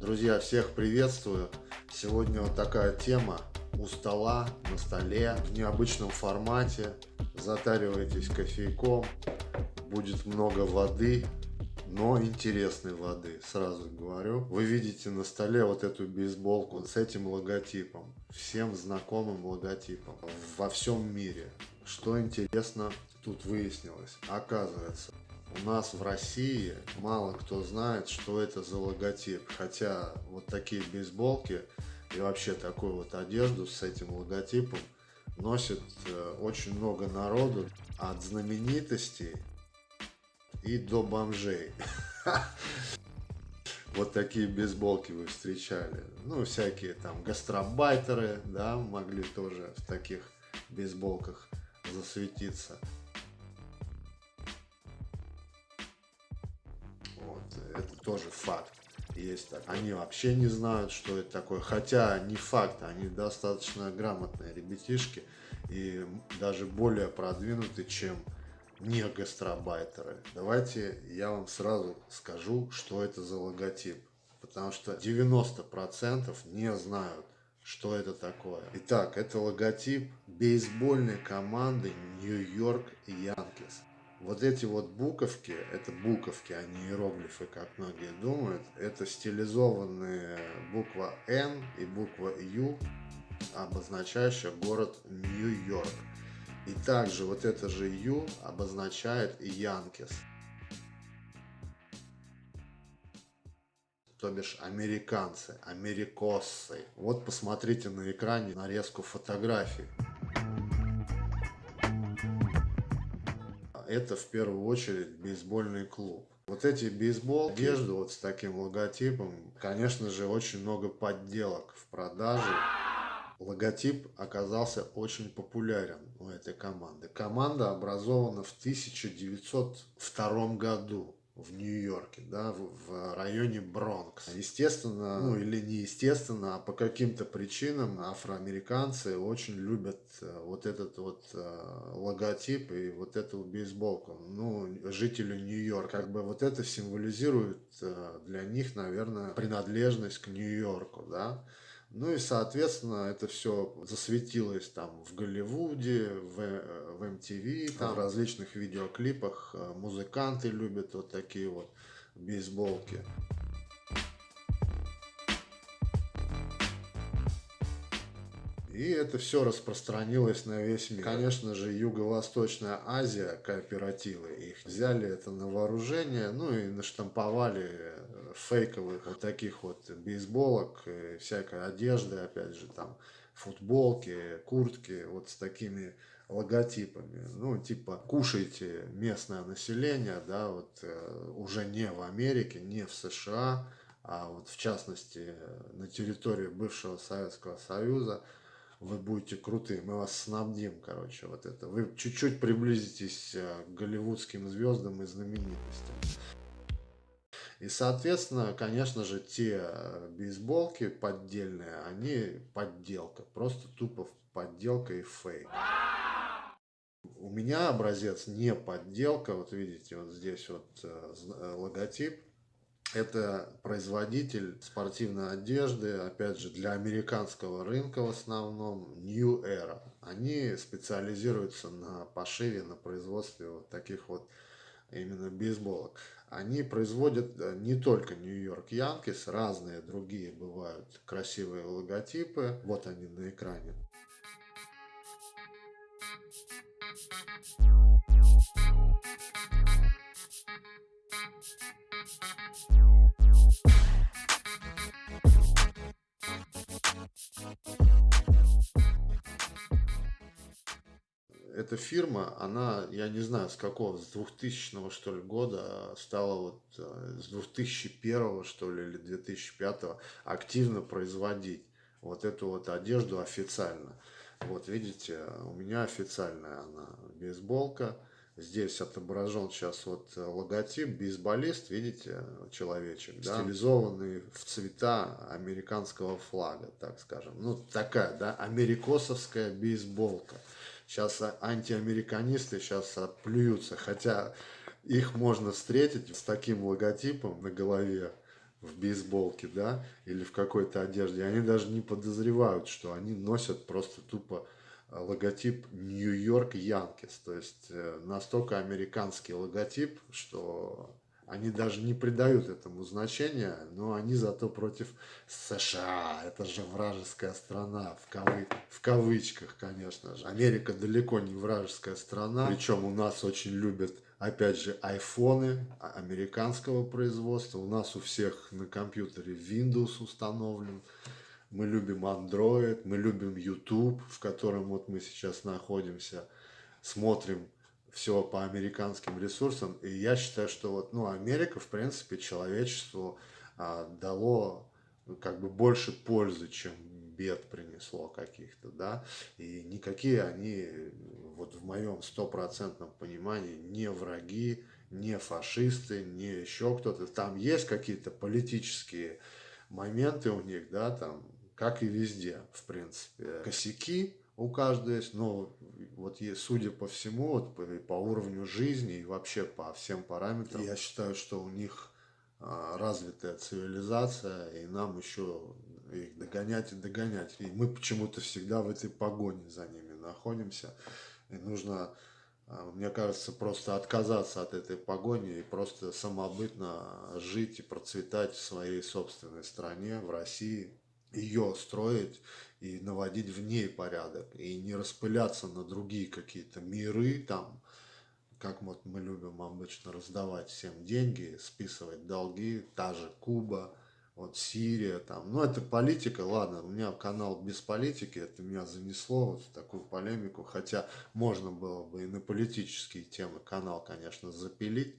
Друзья, всех приветствую. Сегодня вот такая тема у стола, на столе, в необычном формате. Затаривайтесь кофейком, будет много воды, но интересной воды, сразу говорю. Вы видите на столе вот эту бейсболку с этим логотипом, всем знакомым логотипом во всем мире. Что интересно тут выяснилось? Оказывается, у нас в России мало кто знает, что это за логотип. Хотя вот такие бейсболки и вообще такую вот одежду с этим логотипом носит э, очень много народу. От знаменитостей и до бомжей. Вот такие бейсболки вы встречали. Ну, всякие там гастробайтеры, да, могли тоже в таких бейсболках засветиться. Это тоже факт. Есть так. Они вообще не знают, что это такое. Хотя не факт, они достаточно грамотные ребятишки и даже более продвинуты, чем не гастробайтеры. Давайте я вам сразу скажу, что это за логотип. Потому что 90% не знают, что это такое. Итак, это логотип бейсбольной команды Нью-Йорк Янкис. Вот эти вот буковки, это буковки, а не иероглифы, как многие думают, это стилизованные буква N и буква U, обозначающая город Нью-Йорк. И также вот это же Ю обозначает Янкис. то бишь американцы, америкоссы. Вот посмотрите на экране нарезку фотографий. Это в первую очередь бейсбольный клуб. Вот эти бейсбол, одежду вот с таким логотипом, конечно же, очень много подделок в продаже логотип оказался очень популярен у этой команды. Команда образована в 1902 году в Нью-Йорке, да, в, в районе Бронкс. Естественно, ну или не естественно, а по каким-то причинам афроамериканцы очень любят э, вот этот вот э, логотип и вот эту бейсболку. Ну, жители Нью-Йорка, как бы вот это символизирует э, для них, наверное, принадлежность к Нью-Йорку, да. Ну и, соответственно, это все засветилось там в Голливуде, в, э, в MTV, там в различных видеоклипах. Э, музыканты любят вот такие вот бейсболки. И это все распространилось на весь мир. Конечно же, Юго-Восточная Азия, кооперативы их взяли это на вооружение, ну и наштамповали э, фейковых вот таких вот бейсболок, всякой одежды, опять же, там футболки, куртки, вот с такими логотипами. Ну, типа, кушайте местное население, да, вот э, уже не в Америке, не в США, а вот в частности на территории бывшего Советского Союза – вы будете крутые, мы вас снабдим, короче, вот это. Вы чуть-чуть приблизитесь э, к голливудским звездам и знаменитостям. И, соответственно, конечно же, те э, бейсболки поддельные, они подделка. Просто тупо подделка и фейк. У меня образец не подделка. Вот видите, вот здесь вот э, логотип это производитель спортивной одежды, опять же, для американского рынка в основном, New Era. Они специализируются на пошиве, на производстве вот таких вот именно бейсболок. Они производят э, не только Нью-Йорк Янкис, разные другие бывают красивые логотипы. Вот они на экране. Эта фирма, она, я не знаю с какого, с 2000 что ли года стала вот, э, с 2001 что ли или 2005 активно производить вот эту вот одежду официально. Вот видите, у меня официальная она бейсболка. Здесь отображен сейчас вот логотип, бейсболист, видите, человечек, да? стилизованный в цвета американского флага, так скажем. Ну, такая, да, америкосовская бейсболка. Сейчас антиамериканисты сейчас плюются, хотя их можно встретить с таким логотипом на голове. в бейсболке, да, или в какой-то одежде. Они даже не подозревают, что они носят просто тупо э, логотип Нью-Йорк Янкис. То есть э, настолько американский логотип, что они даже не придают этому значения, но они зато против США. Это же вражеская страна, в, кавы... в кавычках, конечно же. Америка далеко не вражеская страна, причем у нас очень любят, опять же, айфоны американского производства. У нас у всех на компьютере Windows установлен. Мы любим Android, мы любим YouTube, в котором вот мы сейчас находимся. Смотрим все по американским ресурсам. И я считаю, что вот, ну, Америка, в принципе, человечеству а, дало ну, как бы больше пользы, чем бед принесло каких-то, да, и никакие они, вот в моем стопроцентном понимании, не враги, не фашисты, не еще кто-то, там есть какие-то политические моменты у них, да, там, как и везде, в принципе, косяки, у каждого есть, но вот судя по всему, вот по, по уровню жизни и вообще по всем параметрам, я считаю, что у них а, развитая цивилизация, и нам еще их догонять и догонять. И мы почему-то всегда в этой погоне за ними находимся. И нужно, а, мне кажется, просто отказаться от этой погони и просто самобытно жить и процветать в своей собственной стране, в России, ее строить и наводить в ней порядок, и не распыляться на другие какие-то миры, там, как вот мы любим обычно раздавать всем деньги, списывать долги, та же Куба, вот Сирия, там, ну это политика, ладно, у меня канал без политики, это меня занесло вот в такую полемику, хотя можно было бы и на политические темы канал, конечно, запилить,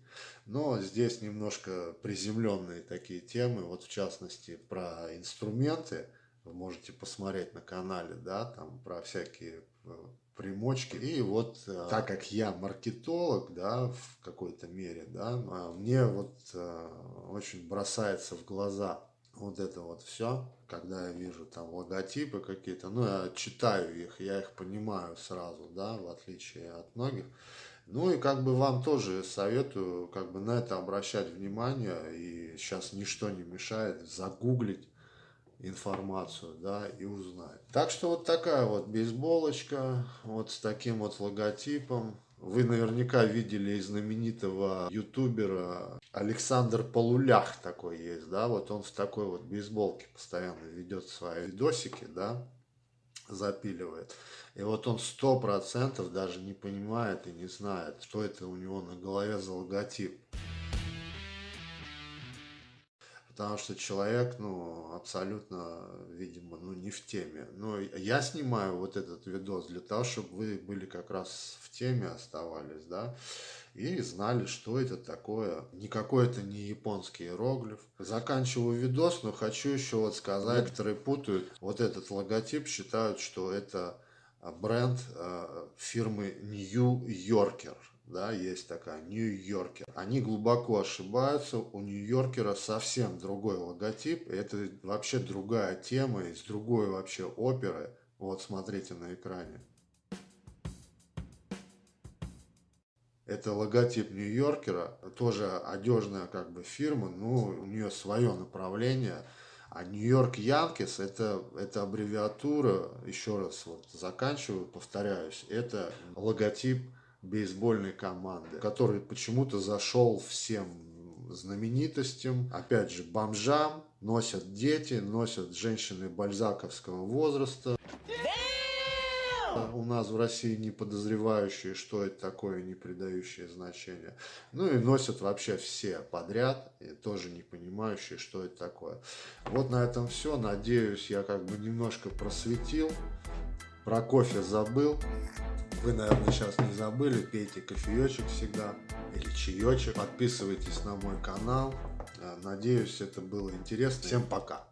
но здесь немножко приземленные такие темы, вот в частности про инструменты, вы можете посмотреть на канале, да, там про всякие э, примочки. И вот э, так как я маркетолог, да, в какой-то мере, да, а мне вот э, очень бросается в глаза вот это вот все, когда я вижу там логотипы какие-то, ну, я читаю их, я их понимаю сразу, да, в отличие от многих. Ну и как бы вам тоже советую как бы на это обращать внимание, и сейчас ничто не мешает загуглить информацию, да, и узнать. Так что вот такая вот бейсболочка, вот с таким вот логотипом. Вы наверняка видели знаменитого ютубера Александр Полулях такой есть, да, вот он в такой вот бейсболке постоянно ведет свои видосики, да, запиливает. И вот он сто процентов даже не понимает и не знает, что это у него на голове за логотип. Потому что человек, ну, абсолютно, видимо, ну, не в теме. Но я снимаю вот этот видос для того, чтобы вы были как раз в теме, оставались, да, и знали, что это такое. Никакой это не японский иероглиф. Заканчиваю видос, но хочу еще вот сказать, некоторые путают. Вот этот логотип считают, что это бренд э, фирмы New Yorker да, есть такая, Нью-Йоркер. Они глубоко ошибаются, у Нью-Йоркера совсем другой логотип, это вообще другая тема, из другой вообще оперы. Вот, смотрите на экране. Это логотип Нью-Йоркера, тоже одежная как бы фирма, но у нее свое направление. А Нью-Йорк Янкис это, это аббревиатура, еще раз вот заканчиваю, повторяюсь, это логотип бейсбольной команды, который почему-то зашел всем знаменитостям, опять же, бомжам, носят дети, носят женщины бальзаковского возраста. У нас в России не подозревающие, что это такое, не придающие значения. Ну и носят вообще все подряд, и тоже не понимающие, что это такое. Вот на этом все. Надеюсь, я как бы немножко просветил. Про кофе забыл. Вы, наверное, сейчас не забыли, пейте кофеечек всегда или чаечек. Подписывайтесь на мой канал. Надеюсь, это было интересно. Всем пока!